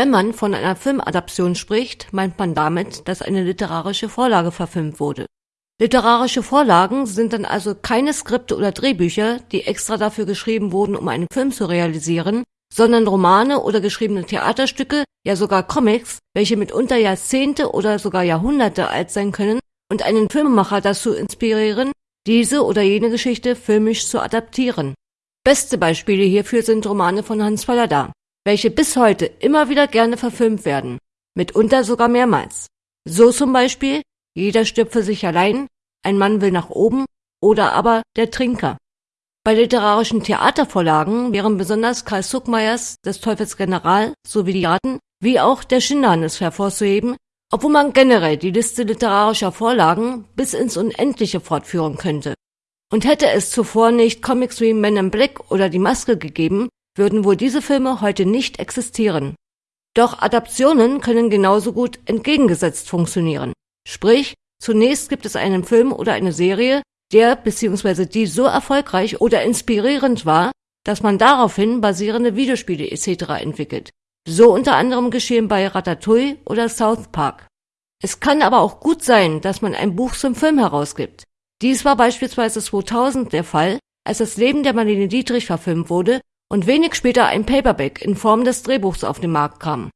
Wenn man von einer Filmadaption spricht, meint man damit, dass eine literarische Vorlage verfilmt wurde. Literarische Vorlagen sind dann also keine Skripte oder Drehbücher, die extra dafür geschrieben wurden, um einen Film zu realisieren, sondern Romane oder geschriebene Theaterstücke, ja sogar Comics, welche mitunter Jahrzehnte oder sogar Jahrhunderte alt sein können und einen Filmemacher dazu inspirieren, diese oder jene Geschichte filmisch zu adaptieren. Beste Beispiele hierfür sind Romane von Hans Fallada, welche bis heute immer wieder gerne verfilmt werden, mitunter sogar mehrmals. So zum Beispiel Jeder stirbt für sich allein, Ein Mann will nach oben oder aber Der Trinker. Bei literarischen Theatervorlagen wären besonders Karl Zuckmeyers Des Teufels General sowie die Ratten wie auch Der Schinderhannes hervorzuheben, obwohl man generell die Liste literarischer Vorlagen bis ins Unendliche fortführen könnte. Und hätte es zuvor nicht Comics wie Men in Black oder Die Maske gegeben, würden wohl diese Filme heute nicht existieren. Doch Adaptionen können genauso gut entgegengesetzt funktionieren. Sprich, zunächst gibt es einen Film oder eine Serie, der bzw. die so erfolgreich oder inspirierend war, dass man daraufhin basierende Videospiele etc. entwickelt. So unter anderem geschehen bei Ratatouille oder South Park. Es kann aber auch gut sein, dass man ein Buch zum Film herausgibt. Dies war beispielsweise 2000 der Fall, als das Leben der Marlene Dietrich verfilmt wurde und wenig später ein Paperback in Form des Drehbuchs auf den Markt kam.